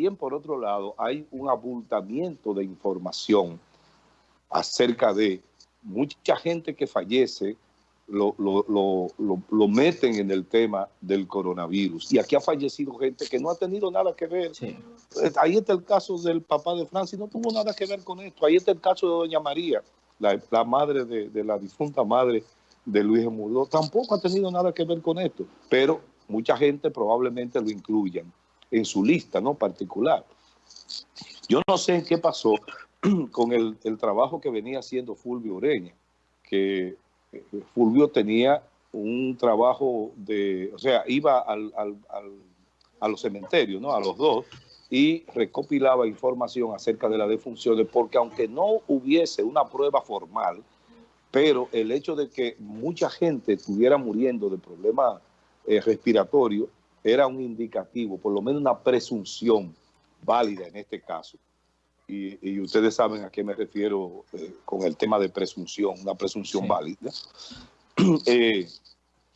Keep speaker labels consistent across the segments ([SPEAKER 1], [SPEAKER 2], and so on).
[SPEAKER 1] también, por otro lado, hay un abultamiento de información acerca de mucha gente que fallece, lo, lo, meten en el tema del coronavirus. Y aquí ha fallecido gente que no ha tenido nada que ver. Ahí está el caso del papá de Francis, no tuvo nada que ver con esto. Ahí está el caso de doña María, la, madre de, la difunta madre de Luis Murdo. Tampoco ha tenido nada que ver con esto. Pero mucha gente probablemente lo incluyan en su lista no particular. Yo no sé qué pasó con el, trabajo que venía haciendo Fulvio Ureña, que eh, Fulvio tenía un trabajo de, o sea, iba al, a los cementerios, ¿no? A los dos, y recopilaba información acerca de las defunciones, porque aunque no hubiese una prueba formal, pero el hecho de que mucha gente estuviera muriendo de problemas eh, respiratorios era un indicativo, por lo menos una presunción válida en este caso. Y, ustedes saben a qué me refiero eh, con el tema de presunción, una presunción válida. Eh,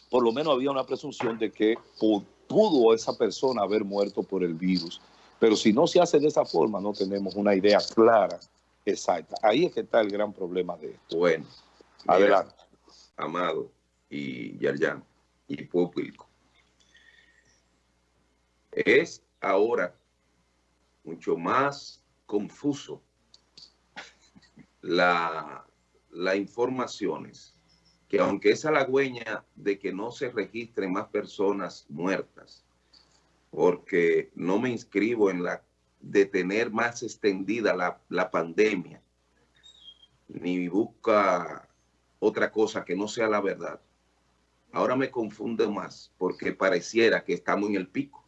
[SPEAKER 1] por lo menos había una presunción de que pudo esa persona haber muerto por el virus. Pero si no se hace de esa forma, no tenemos una idea clara, exacta. Ahí es que está el gran problema de esto.
[SPEAKER 2] Bueno, adelante. Amado y Yarjan y público es ahora mucho más confuso la, las informaciones que aunque es halagüeña de que no se registren más personas muertas, porque no me inscribo en la de tener más extendida la, la pandemia, ni busca otra cosa que no sea la verdad. Ahora me confunde más porque pareciera que estamos en el pico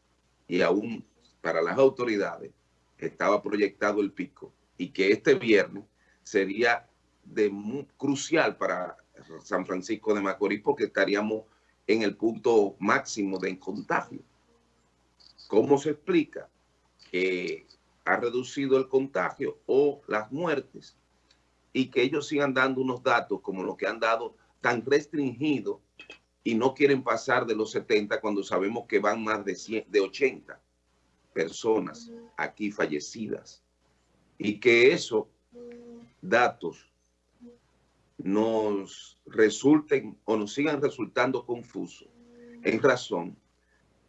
[SPEAKER 2] y aún para las autoridades estaba proyectado el pico y que este viernes sería de crucial para San Francisco de Macorís porque estaríamos en el punto máximo de contagio. ¿Cómo se explica que ha reducido el contagio o las muertes y que ellos sigan dando unos datos como los que han dado tan restringidos y no quieren pasar de los 70 cuando sabemos que van más de, de 80 personas aquí fallecidas. Y que esos datos nos resulten o nos sigan resultando confusos en razón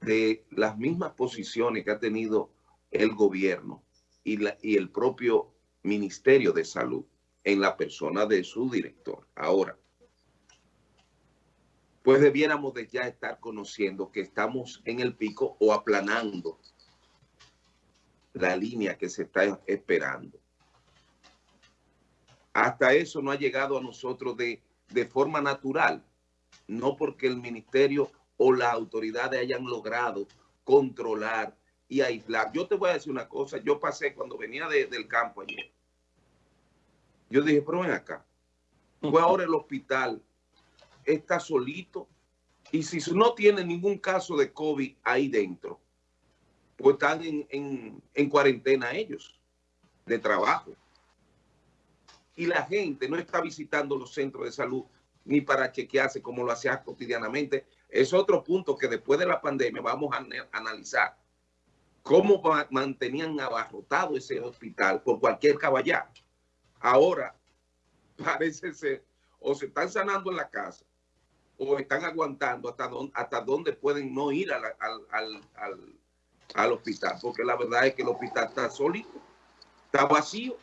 [SPEAKER 2] de las mismas posiciones que ha tenido el gobierno y, la, y el propio Ministerio de Salud en la persona de su director. Ahora, pues debiéramos de ya estar conociendo que estamos en el pico o aplanando la línea que se está esperando. Hasta eso no ha llegado a nosotros de, de forma natural, no porque el ministerio o las autoridades hayan logrado controlar y aislar. Yo te voy a decir una cosa, yo pasé cuando venía del campo ayer. Yo dije, pero ven acá, fue ahora el hospital está solito y si no tiene ningún caso de COVID ahí dentro, pues están en, cuarentena ellos, de trabajo. Y la gente no está visitando los centros de salud ni para chequearse como lo hacía cotidianamente. Es otro punto que después de la pandemia vamos a analizar. Cómo mantenían abarrotado ese hospital por cualquier caballá. Ahora parece ser, o se están sanando en la casa, o están aguantando hasta dónde, hasta dónde pueden no ir al, al, hospital, porque la verdad es que el hospital está sólido, está vacío.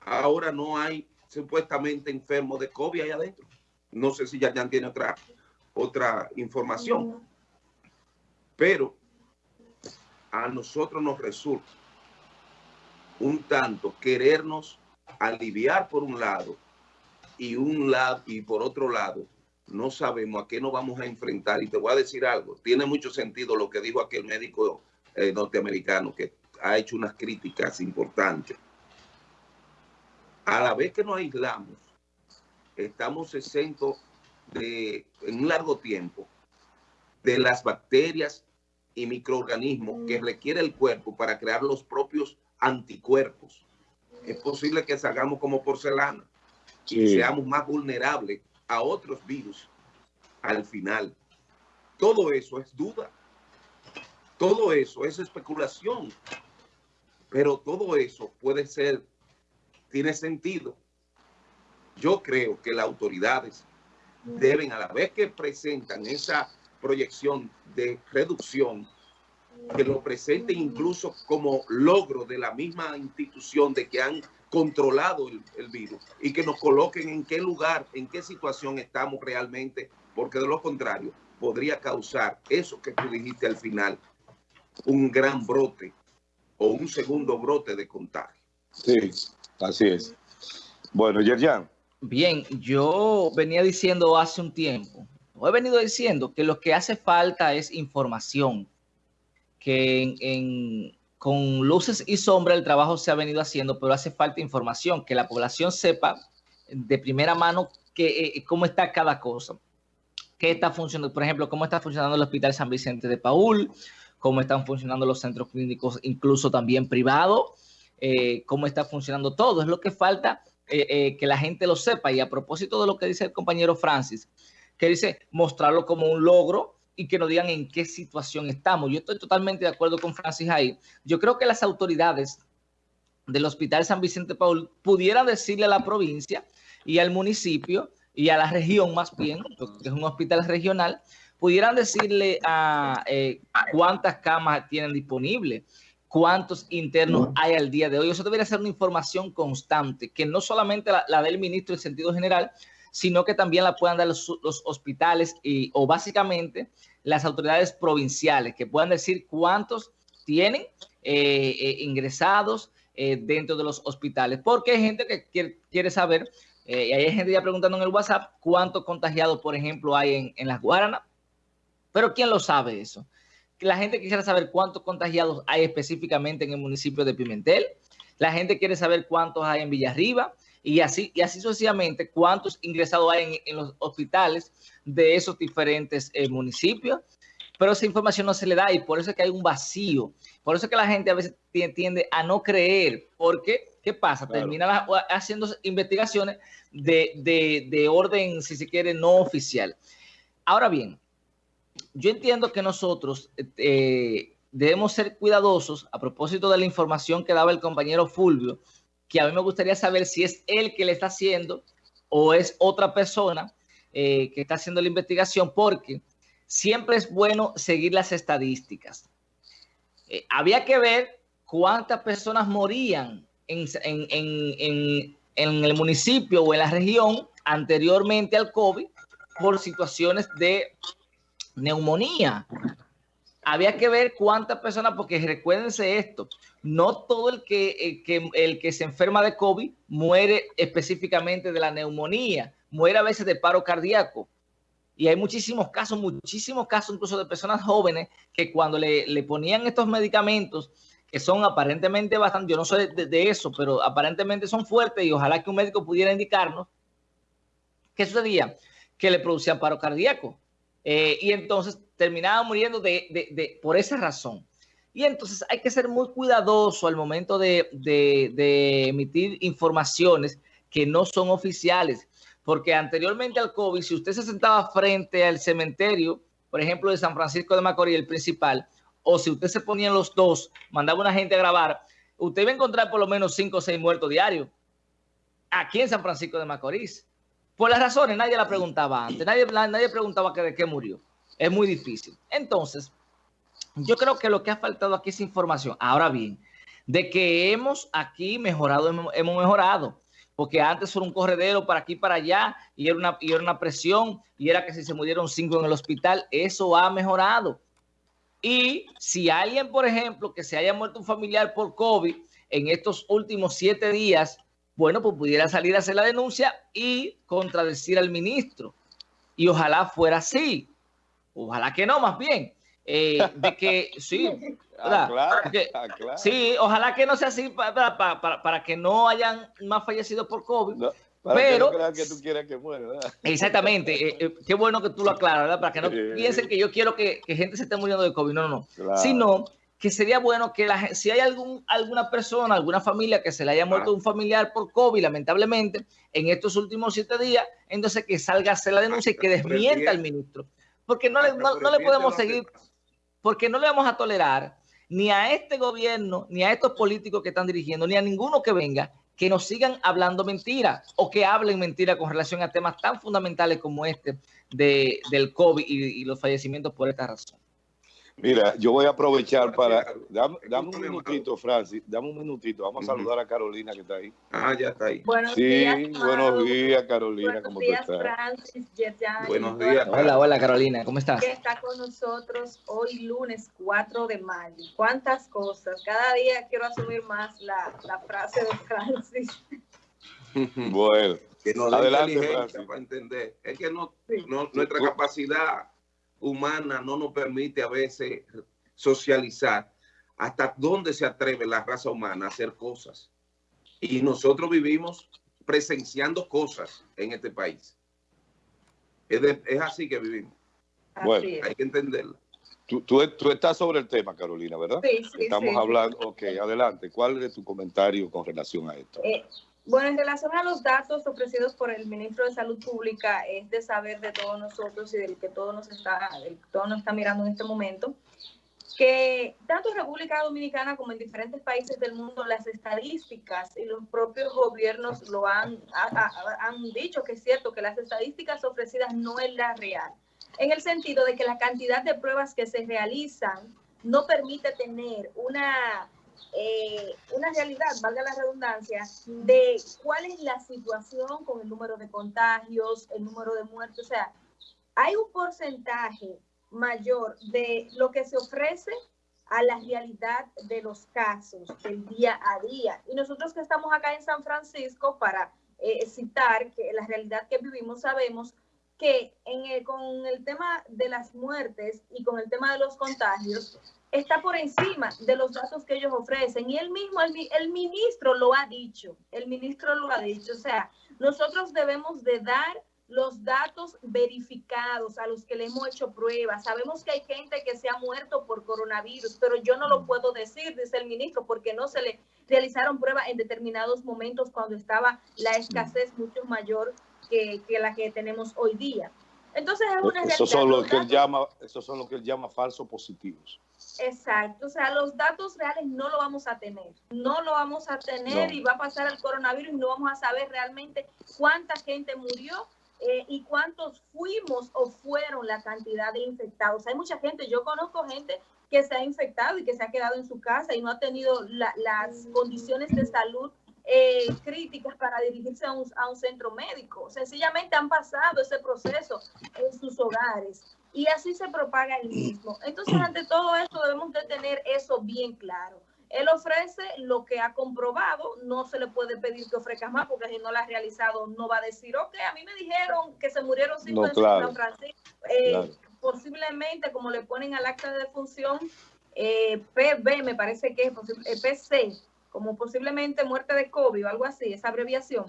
[SPEAKER 2] Ahora no hay supuestamente enfermos de COVID ahí adentro. No sé si ya, ya tiene otra, otra información. Pero a nosotros nos resulta un tanto querernos aliviar por un lado y un lado y por otro lado no sabemos a qué nos vamos a enfrentar. Y te voy a decir algo, tiene mucho sentido lo que dijo aquel médico eh, norteamericano que ha hecho unas críticas importantes. A la vez que nos aislamos, estamos exentos de, en un largo tiempo de las bacterias y microorganismos que requiere el cuerpo para crear los propios anticuerpos. Es posible que salgamos como porcelana y seamos más vulnerables a otros virus al final. Todo eso es duda. Todo eso es especulación, pero todo eso puede ser, tiene sentido. Yo creo que las autoridades deben, a la vez que presentan esa proyección de reducción, que lo presenten incluso como logro de la misma institución de que han controlado el, virus y que nos coloquen en qué lugar, en qué situación estamos realmente, porque de lo contrario podría causar eso que tú dijiste al final, un gran brote o un segundo brote de contagio.
[SPEAKER 1] Sí, así es. Bueno, Yerjan.
[SPEAKER 3] Bien, yo venía diciendo hace un tiempo, he venido diciendo que lo que hace falta es información, que en, con luces y sombras el trabajo se ha venido haciendo, pero hace falta información, que la población sepa de primera mano que, eh, cómo está cada cosa, qué está funcionando, por ejemplo, cómo está funcionando el Hospital San Vicente de Paul, cómo están funcionando los centros clínicos, incluso también privados, eh, cómo está funcionando todo. Es lo que falta eh, eh, que la gente lo sepa. Y a propósito de lo que dice el compañero Francis, que dice mostrarlo como un logro y que nos digan en qué situación estamos. Yo estoy totalmente de acuerdo con Francis ahí. Yo creo que las autoridades del Hospital San Vicente Paul pudieran decirle a la provincia y al municipio y a la región más bien, porque es un hospital regional, pudieran decirle a eh, cuántas camas tienen disponibles, cuántos internos hay al día de hoy. Eso debería ser una información constante, que no solamente la, del ministro en sentido general, sino que también la puedan dar los, hospitales y, o básicamente las autoridades provinciales, que puedan decir cuántos tienen eh, eh, ingresados eh, dentro de los hospitales. Porque hay gente que quiere, saber, y hay gente ya preguntando en el WhatsApp, cuántos contagiados, por ejemplo, hay en, en las Guaranas. Pero ¿quién lo sabe eso? la gente quisiera saber cuántos contagiados hay específicamente en el municipio de Pimentel. La gente quiere saber cuántos hay en Villarriba y así, y así sucesivamente cuántos ingresados hay en, los hospitales de esos diferentes eh, municipios. Pero esa información no se le da y por eso es que hay un vacío. Por eso es que la gente a veces tiende a no creer. Porque, ¿qué pasa? Termina haciendo investigaciones de, de orden, si se quiere, no oficial. Ahora bien, yo entiendo que nosotros eh, debemos ser cuidadosos a propósito de la información que daba el compañero Fulvio, que a mí me gustaría saber si es él que le está haciendo o es otra persona eh, que está haciendo la investigación, porque siempre es bueno seguir las estadísticas. Eh, había que ver cuántas personas morían en, en el municipio o en la región anteriormente al COVID por situaciones de neumonía. Había que ver cuántas personas, porque recuérdense esto, no todo el que, el que, se enferma de COVID muere específicamente de la neumonía, muere a veces de paro cardíaco. Y hay muchísimos casos, muchísimos casos incluso de personas jóvenes que cuando le, ponían estos medicamentos, que son aparentemente bastante, yo no sé de, de, eso, pero aparentemente son fuertes y ojalá que un médico pudiera indicarnos, ¿qué sucedía? Que le producían paro cardíaco. Eh, y entonces terminaba muriendo de, por esa razón. Y entonces hay que ser muy cuidadoso al momento de, emitir informaciones que no son oficiales, porque anteriormente al COVID, si usted se sentaba frente al cementerio, por ejemplo, de San Francisco de Macorís, el principal, o si usted se ponía en los dos, mandaba a una gente a grabar, usted iba a encontrar por lo menos cinco o seis muertos diarios aquí en San Francisco de Macorís. Por las razones, nadie la preguntaba antes, nadie, nadie preguntaba de qué murió. Es muy difícil. Entonces, yo creo que lo que ha faltado aquí es información. Ahora bien, de que hemos aquí mejorado, hemos, mejorado. Porque antes era un corredero para aquí para allá y era, una, y era una presión y era que si se murieron cinco en el hospital, eso ha mejorado. Y si alguien, por ejemplo, que se haya muerto un familiar por COVID en estos últimos siete días, bueno, pues pudiera salir a hacer la denuncia y contradecir al ministro. Y ojalá fuera así. Ojalá que no, más bien. Eh, de que sí, ah, ah, sí, ojalá que no sea así para, para, que no hayan más fallecidos por COVID. pero
[SPEAKER 1] que, tú quieras que muera,
[SPEAKER 3] Exactamente, eh, eh, qué bueno que tú lo aclaras, ¿verdad? Para que no piensen que yo quiero que, gente se esté muriendo de COVID, no, no, no. Sino que sería bueno que la, si hay algún, alguna persona, alguna familia que se le haya muerto un familiar por COVID, lamentablemente, en estos últimos siete días, entonces que salga a hacer la denuncia y que desmienta al ministro. Porque no le, no, le podemos seguir... porque no le vamos a tolerar ni a este gobierno, ni a estos políticos que están dirigiendo, ni a ninguno que venga, que nos sigan hablando mentira o que hablen mentira con relación a temas tan fundamentales como este de, del COVID y los fallecimientos por esta razón.
[SPEAKER 1] Mira, yo voy a aprovechar para... Dame, un minutito, Francis, dame un minutito. Vamos a saludar a Carolina que está ahí.
[SPEAKER 2] Ah, ya está ahí.
[SPEAKER 1] Buenos sí, días, buenos días, Carolina.
[SPEAKER 4] Buenos ¿Cómo días, estás? Francis,
[SPEAKER 2] Buenos días.
[SPEAKER 3] Hola, hola, Carolina. ¿Cómo estás?
[SPEAKER 4] Que está con nosotros hoy lunes 4 de mayo. ¿Cuántas cosas? Cada día quiero asumir más la, la frase de Francis.
[SPEAKER 1] bueno,
[SPEAKER 2] que nos adelante, Francis. para entender. Es que no, no nuestra capacidad humana no nos permite a veces socializar hasta dónde se atreve la raza humana a hacer cosas. Y nosotros vivimos presenciando cosas en este país. Es, así que vivimos. bueno, hay que entenderlo.
[SPEAKER 1] Tú, tú, estás sobre el tema, Carolina, ¿verdad?
[SPEAKER 4] Sí, sí.
[SPEAKER 1] Estamos hablando, ok, adelante. ¿Cuál es tu comentario con relación a esto?
[SPEAKER 4] Eh, bueno, en relación a los datos ofrecidos por el ministro de Salud Pública, es de saber de todos nosotros y del que todo nos está, todo nos está mirando en este momento, que tanto en República Dominicana como en diferentes países del mundo, las estadísticas y los propios gobiernos lo han, han dicho que es cierto que las estadísticas ofrecidas no es la real, en el sentido de que la cantidad de pruebas que se realizan no permite tener una eh, una realidad, valga la redundancia, de cuál es la situación con el número de contagios, el número de muertos. O sea, hay un porcentaje mayor de lo que se ofrece a la realidad de los casos del día a día. Y nosotros que estamos acá en San Francisco, para eh, citar que la realidad que vivimos, sabemos que en con el tema de las muertes y con el tema de los contagios, está por encima de los datos que ellos ofrecen. Y él mismo, el, ministro lo ha dicho, el ministro lo ha dicho. O sea, nosotros debemos de dar los datos verificados a los que le hemos hecho pruebas. Sabemos que hay gente que se ha muerto por coronavirus, pero yo no lo puedo decir, dice el ministro, porque no se le realizaron pruebas en determinados momentos cuando estaba la escasez mucho mayor que, que la que tenemos hoy día. Entonces es una
[SPEAKER 1] eso son lo que él llama, eso son lo que él llama falsos positivos.
[SPEAKER 4] Exacto, o sea, los datos reales no lo vamos a tener, no lo vamos a tener y va a pasar el coronavirus y no vamos a saber realmente cuánta gente murió eh, y cuántos fuimos o fueron la cantidad de infectados. Hay mucha gente, yo conozco gente que se ha infectado y que se ha quedado en su casa y no ha tenido las condiciones de salud eh, críticas para dirigirse a un, a un, centro médico. Sencillamente han pasado ese proceso en sus hogares y así se propaga el mismo. Entonces, ante todo esto debemos de tener eso bien claro. Él ofrece lo que ha comprobado, no se le puede pedir que ofrezca más porque si no lo ha realizado no va a decir, ok, a mí me dijeron que se murieron cinco en San Francisco. Eh, posiblemente, como le ponen al acta de defunción, eh, PB, me parece que es PC, como posiblemente muerte de COVID o algo así, esa abreviación.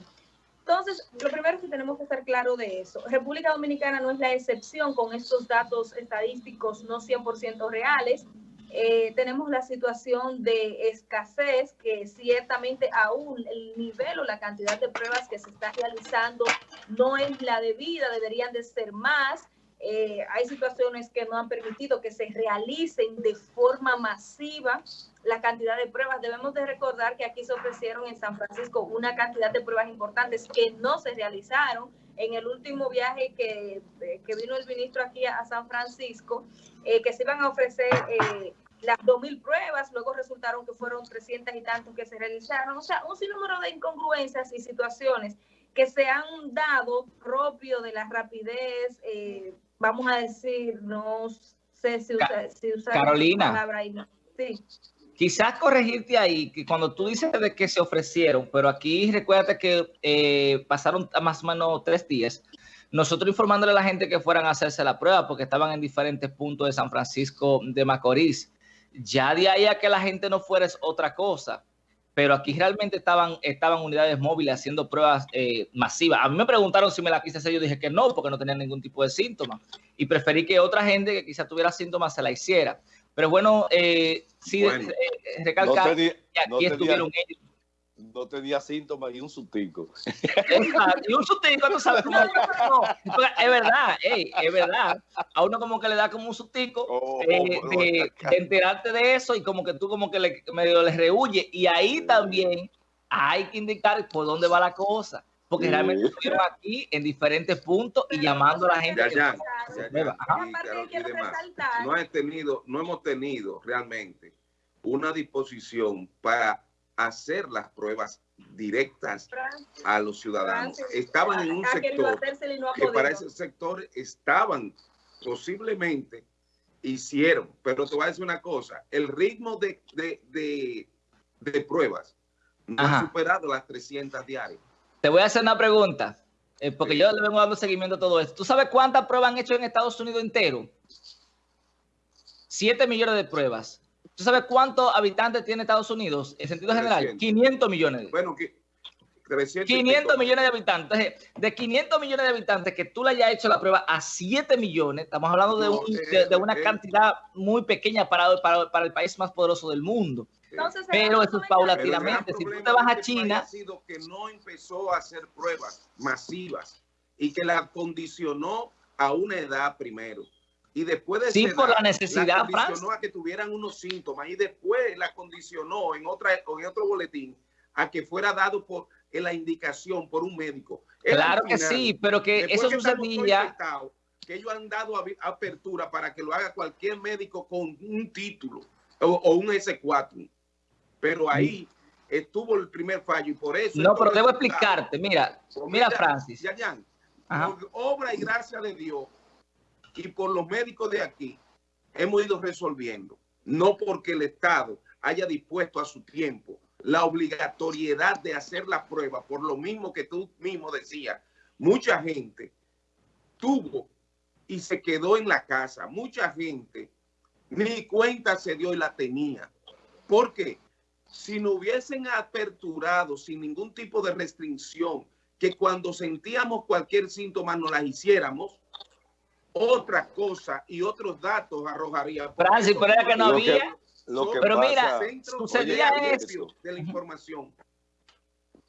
[SPEAKER 4] Entonces, lo primero que tenemos que estar claro de eso. República Dominicana no es la excepción con estos datos estadísticos no 100% reales. Eh, tenemos la situación de escasez que ciertamente aún el nivel o la cantidad de pruebas que se está realizando no es la debida, deberían de ser más. Eh, hay situaciones que no han permitido que se realicen de forma masiva la cantidad de pruebas. Debemos de recordar que aquí se ofrecieron en San Francisco una cantidad de pruebas importantes que no se realizaron. En el último viaje que, eh, que vino el ministro aquí a, San Francisco, eh, que se iban a ofrecer eh, las 2.000 pruebas, luego resultaron que fueron 300 y tantos que se realizaron. O sea, un sinnúmero de incongruencias y situaciones que se han dado propio de la rapidez, vamos a decir, no sé si, usa, si
[SPEAKER 3] Carolina. la palabra ahí.
[SPEAKER 4] Sí.
[SPEAKER 3] Quizás corregirte ahí, que cuando tú dices de que se ofrecieron, pero aquí recuérdate que eh, pasaron más o menos tres días, nosotros informándole a la gente que fueran a hacerse la prueba porque estaban en diferentes puntos de San Francisco de Macorís. Ya de ahí a que la gente no fuera es otra cosa, pero aquí realmente estaban, estaban unidades móviles haciendo pruebas eh, masivas. A mí me preguntaron si me la quise hacer, yo dije que no, porque no tenía ningún tipo de síntoma. Y preferí que otra gente que quizás tuviera síntomas se la hiciera. Pero bueno, eh, sí, eh, recalcar que aquí estuvieron ellos.
[SPEAKER 1] No tenía síntomas y un sustico.
[SPEAKER 3] y un sustico, tú sabes, como, no, es verdad, es verdad. A uno como que le da como un sustico oh, eh, de, enterarte de eso y como que tú como que le, medio le rehuye. Y ahí también hay que indicar por dónde va la cosa. Porque realmente estuvieron aquí en diferentes puntos y llamando a la gente.
[SPEAKER 2] Ya, ya, no, he tenido, no hemos tenido realmente una disposición para hacer las pruebas directas a los ciudadanos. Estaban en un sector que para ese sector estaban posiblemente hicieron, pero te voy a decir una cosa, el ritmo de, de, pruebas no ha superado las 300 diarias.
[SPEAKER 3] Te voy a hacer una pregunta, eh, porque yo le vengo dando seguimiento a todo esto. ¿Tú sabes cuántas pruebas han hecho en Estados Unidos entero? Siete millones de pruebas. ¿Tú sabes cuántos habitantes tiene Estados Unidos en sentido general? 500 millones.
[SPEAKER 2] Bueno,
[SPEAKER 3] 500 millones de habitantes. De 500 millones de habitantes que tú le hayas hecho la prueba a 7 millones, estamos hablando de, una cantidad muy pequeña para, para, el país más poderoso del mundo. pero eso es paulatinamente. Si tú te vas a este China...
[SPEAKER 2] Ha sido que no empezó a hacer pruebas masivas y que la condicionó a una edad primero y después de
[SPEAKER 3] sí, por la necesidad, la
[SPEAKER 2] condicionó a que tuvieran unos síntomas y después la condicionó en otra en otro boletín a que fuera dado por la indicación por un médico.
[SPEAKER 3] claro que sí, pero que eso sucedía
[SPEAKER 2] que ellos han dado apertura para que lo haga cualquier médico con un título o, un S4. Pero ahí estuvo el primer fallo y por eso...
[SPEAKER 3] No, pero debo explicarte. Mira, mira, Francis.
[SPEAKER 2] Ya, ya, obra y gracia de Dios, y por los médicos de aquí hemos ido resolviendo, no porque el Estado haya dispuesto a su tiempo la obligatoriedad de hacer la prueba, por lo mismo que tú mismo decías, mucha gente tuvo y se quedó en la casa, mucha gente ni cuenta se dio y la tenía. porque Si no hubiesen aperturado sin ningún tipo de restricción, que cuando sentíamos cualquier síntoma nos las hiciéramos, otra cosa y otros datos arrojaría.
[SPEAKER 3] Francis, pero era que no había. pero mira,
[SPEAKER 2] sucedía eso. De la información.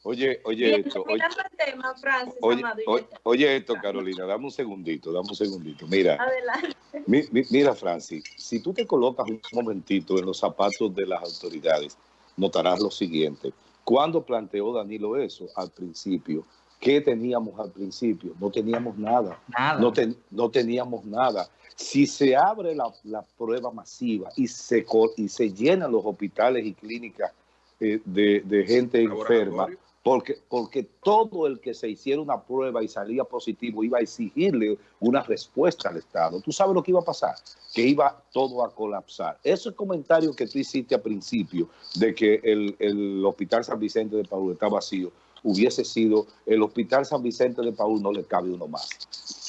[SPEAKER 1] Oye, oye esto. Oye, tema, Francis, oye, esto, Carolina, dame un segundito, dame un segundito. Mira, Adelante. mira, Francis, si tú te colocas un momentito en los zapatos de las autoridades, notarás lo siguiente. Cuando planteó Danilo eso al principio, ¿Qué teníamos al principio? No teníamos nada. No, no, teníamos nada. Si se abre la, prueba masiva y se, y se llenan los hospitales y clínicas eh, de, gente enferma, porque, porque todo el que se hiciera una prueba y salía positivo iba a exigirle una respuesta al Estado. ¿Tú sabes lo que iba a pasar? Que iba todo a colapsar. Ese comentario que tú hiciste al principio de que el, el Hospital San Vicente de Paul está vacío, hubiese sido el Hospital San Vicente de Paul, no le cabe uno más.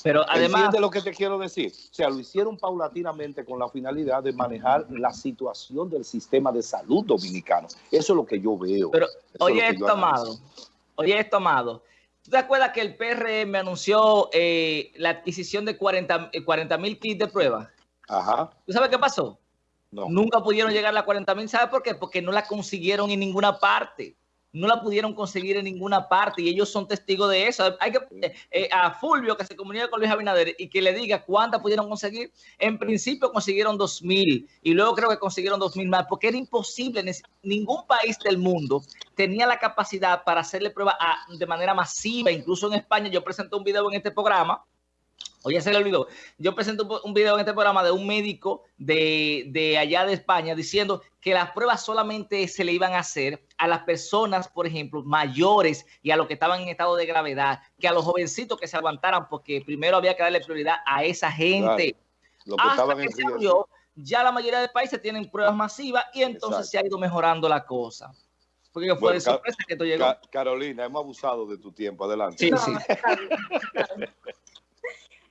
[SPEAKER 3] Pero además...
[SPEAKER 1] de lo que te quiero decir? O sea, lo hicieron paulatinamente con la finalidad de manejar la situación del sistema de salud dominicano. Eso es lo que yo veo.
[SPEAKER 3] Pero, oye esto, Amado. Oye esto, Amado. ¿Tú te acuerdas que el PRM anunció eh, la adquisición de 40 eh, mil kits de prueba?
[SPEAKER 1] Ajá.
[SPEAKER 3] ¿Tú sabes qué pasó? No. Nunca pudieron llegar a las 40 mil. ¿Sabes por qué? Porque no la consiguieron en ninguna parte no la pudieron conseguir en ninguna parte y ellos son testigos de eso. Hay que eh, eh, a Fulvio que se comunique con Luis Abinader y que le diga cuántas pudieron conseguir. En principio consiguieron dos mil y luego creo que consiguieron dos mil más porque era imposible. Ningún país del mundo tenía la capacidad para hacerle prueba de manera masiva. Incluso en España yo presenté un video en este programa Oye, se le olvidó. Yo presento un video en este programa de un médico de, allá de España diciendo que las pruebas solamente se le iban a hacer a las personas, por ejemplo, mayores y a los que estaban en estado de gravedad, que a los jovencitos que se aguantaran, porque primero había que darle prioridad a esa gente. Lo que Hasta que se ya la mayoría de países tienen pruebas masivas y entonces se ha ido mejorando la cosa.
[SPEAKER 1] Porque fue de sorpresa que tú llegó. Carolina, hemos abusado de tu tiempo. Adelante.
[SPEAKER 3] Sí, sí.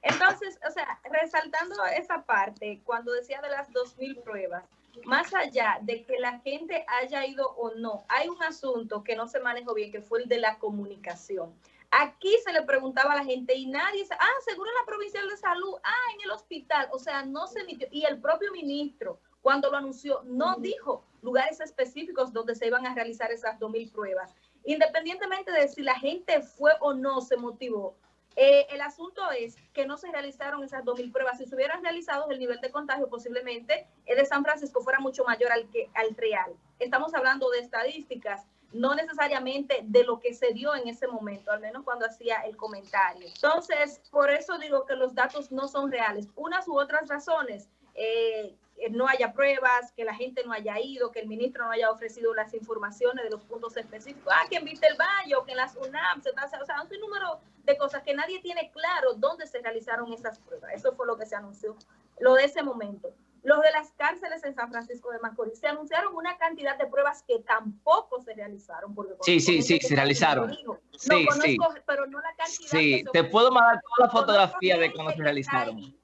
[SPEAKER 4] Entonces, o sea, resaltando esa parte, cuando decía de las 2.000 pruebas, más allá de que la gente haya ido o no, hay un asunto que no se manejó bien, que fue el de la comunicación. Aquí se le preguntaba a la gente y nadie, ah, seguro en la provincial de salud, ah, en el hospital, o sea, no se emitió. Y el propio ministro, cuando lo anunció, no dijo lugares específicos donde se iban a realizar esas 2.000 pruebas. Independientemente de si la gente fue o no se motivó, eh, el asunto es que no se realizaron esas 2.000 pruebas. Si se hubieran realizado, el nivel de contagio posiblemente el de San Francisco fuera mucho mayor al, que, al real. Estamos hablando de estadísticas, no necesariamente de lo que se dio en ese momento, al menos cuando hacía el comentario. Entonces, por eso digo que los datos no son reales. Unas u otras razones. Eh, no haya pruebas, que la gente no haya ido, que el ministro no haya ofrecido las informaciones de los puntos específicos. Ah, que en el Valle que en las UNAM se está, o sea, un número de cosas que nadie tiene claro dónde se realizaron esas pruebas. Eso fue lo que se anunció, lo de ese momento. Los de las cárceles en San Francisco de Macorís se anunciaron una cantidad de pruebas que tampoco se realizaron. Porque
[SPEAKER 3] sí, sí, sí, se realizaron.
[SPEAKER 4] sí, sí. Pero no la cantidad.
[SPEAKER 3] Sí, te puedo mandar toda la fotografía de cómo se realizaron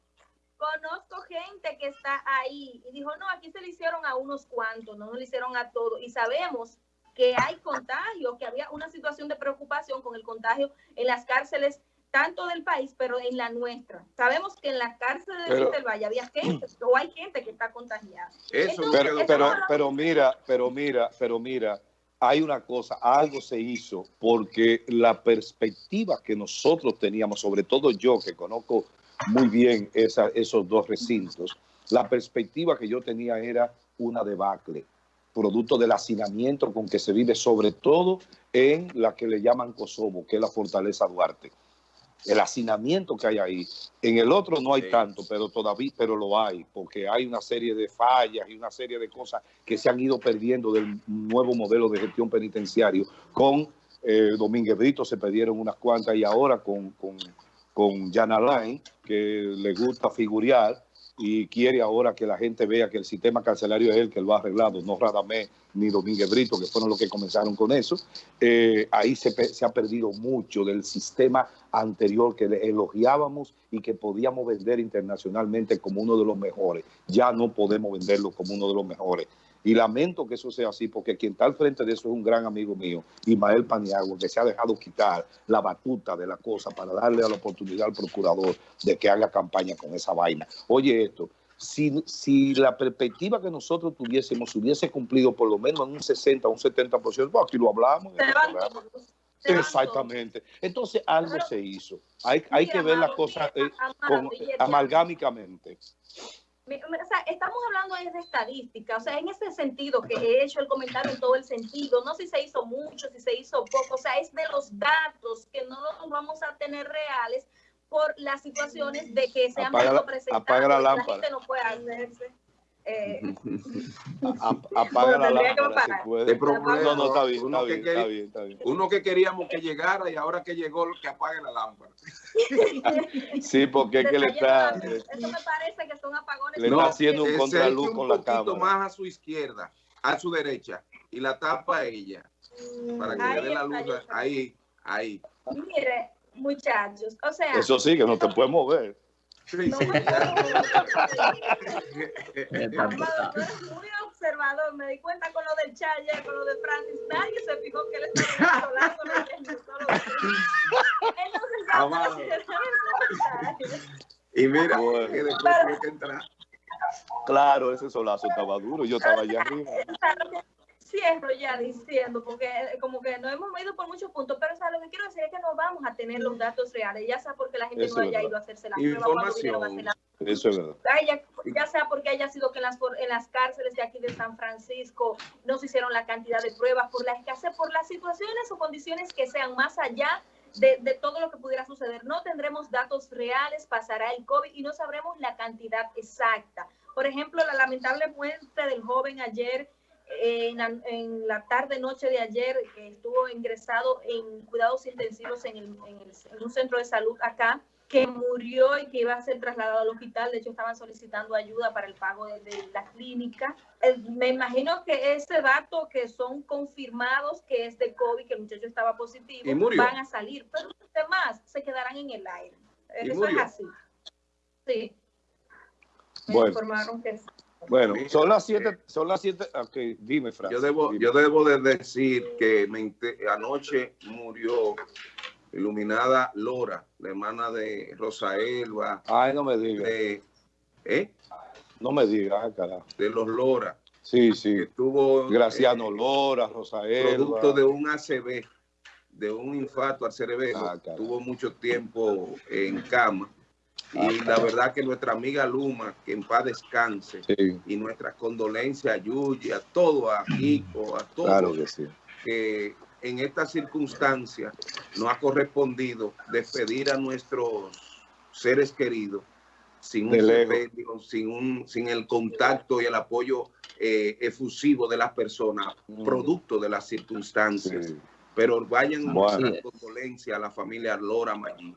[SPEAKER 4] conozco gente que está ahí y dijo, no, aquí se le hicieron a unos cuantos, no, no le hicieron a todos. Y sabemos que hay contagio, que había una situación de preocupación con el contagio en las cárceles tanto del país, pero en la nuestra. Sabemos que en la cárcel de del Valle había gente, o hay gente que está contagiada.
[SPEAKER 1] Eso, pero, pero, pero mira, pero mira, pero mira, hay una cosa, algo se hizo porque la perspectiva que nosotros teníamos, sobre todo yo que conozco muy bien esos dos recintos. La perspectiva que yo tenía era una debacle, producto del hacinamiento con que se vive, sobre todo en la que le llaman Kosovo, que es la Fortaleza Duarte. El hacinamiento que hay ahí. En el otro no hay tanto, pero todavía pero lo hay, porque hay una serie de fallas y una serie de cosas que se han ido perdiendo del nuevo modelo de gestión penitenciario. Con eh, Domínguez Brito se perdieron unas cuantas y ahora con, con con Jan Alain, que le gusta figurear y quiere ahora que la gente vea que el sistema carcelario es el que lo ha arreglado, no Radamé ni Domínguez Brito, que fueron los que comenzaron con eso. Eh, ahí se, se, ha perdido mucho del sistema anterior que elogiábamos y que podíamos vender internacionalmente como uno de los mejores. Ya no podemos venderlo como uno de los mejores. Y lamento que eso sea así, porque quien está al frente de eso es un gran amigo mío, Ismael Paniagua, que se ha dejado quitar la batuta de la cosa para darle a la oportunidad al procurador de que haga campaña con esa vaina. Oye esto, si, si la perspectiva que nosotros tuviésemos hubiese cumplido por lo menos en un 60 o un 70%, pues aquí lo hablamos. Exactamente. Entonces algo se hizo. Hay, hay que ver las cosas eh, amalgámicamente
[SPEAKER 4] o sea, estamos hablando de estadística, o sea, en ese sentido que he hecho el comentario en todo el sentido, no si se hizo mucho, si se hizo poco, o sea, es de los datos que no los vamos a tener reales por las situaciones de que se han visto presentados,
[SPEAKER 1] apaga la, lámpara.
[SPEAKER 4] la gente no puede hacerse. Eh,
[SPEAKER 1] apaga la lámpara
[SPEAKER 2] puede.
[SPEAKER 1] no, no, está bien, uno, está bien, que está bien, está bien.
[SPEAKER 2] uno que queríamos que llegara y ahora que llegó, que apague la lámpara.
[SPEAKER 1] sí, porque es que le está...
[SPEAKER 4] Eso me parece que son apagones.
[SPEAKER 1] Le está haciendo un contraluz con la cámara.
[SPEAKER 2] Un poquito más a su izquierda, a su derecha, y la tapa ella, para que le dé la luz. Ahí, ahí.
[SPEAKER 4] Mire, muchachos, o sea...
[SPEAKER 1] Eso sí, que no te puedes mover.
[SPEAKER 4] Sí, sí. muy observador, me di cuenta con lo del Chayer, con lo de Francis, nadie se fijó que él estaba hablando Entonces
[SPEAKER 2] Y mira, que después tuve que entrar.
[SPEAKER 1] Claro, ese solazo estaba duro, yo estaba allá arriba
[SPEAKER 4] cierro ya diciendo, porque eh, como que no hemos ido por muchos puntos, pero lo que quiero decir es que no vamos a tener los datos reales, ya sea porque la gente no haya ido a hacerse la prueba
[SPEAKER 2] Información.
[SPEAKER 1] Eso es verdad.
[SPEAKER 4] Ya, sea porque haya sido que en las, en las cárceles de aquí de San Francisco no se hicieron la cantidad de pruebas, por la escasez, por las situaciones o condiciones que sean más allá de, de, todo lo que pudiera suceder. No tendremos datos reales, pasará el COVID y no sabremos la cantidad exacta. Por ejemplo, la lamentable muerte del joven ayer en la, tarde noche de ayer que estuvo ingresado en cuidados intensivos en, el, en, un centro de salud acá, que murió y que iba a ser trasladado al hospital. De hecho, estaban solicitando ayuda para el pago de, la clínica. Eh, me imagino que ese dato que son confirmados que es de COVID, que el muchacho estaba positivo, van a salir, pero los demás se quedarán en el aire. Eso es así. Sí.
[SPEAKER 1] Me informaron que bueno, son las siete, son las siete, ok, dime, Fran.
[SPEAKER 2] Yo debo, yo debo de decir que anoche murió iluminada Lora, la hermana de Rosa Elba.
[SPEAKER 1] Ay, no me digas.
[SPEAKER 2] ¿eh?
[SPEAKER 1] No me digas, carajo.
[SPEAKER 2] De los Lora.
[SPEAKER 1] Sí, sí.
[SPEAKER 2] Que tuvo,
[SPEAKER 1] Graciano eh, Lora, Rosael.
[SPEAKER 2] Producto de un ACV, de un infarto al cerebro. Ah, tuvo mucho tiempo en cama. Ah, y la verdad que nuestra amiga Luma, que en paz descanse, y nuestras condolencias a Yuyi, a todo, a Kiko, a todos,
[SPEAKER 1] claro que, sí.
[SPEAKER 2] que en esta circunstancia no ha correspondido despedir a nuestros seres queridos sin un sin, un, sin el contacto y el apoyo eh, efusivo de las personas, mm. producto de las circunstancias. Pero vayan a condolencia a la familia Lora Maggi.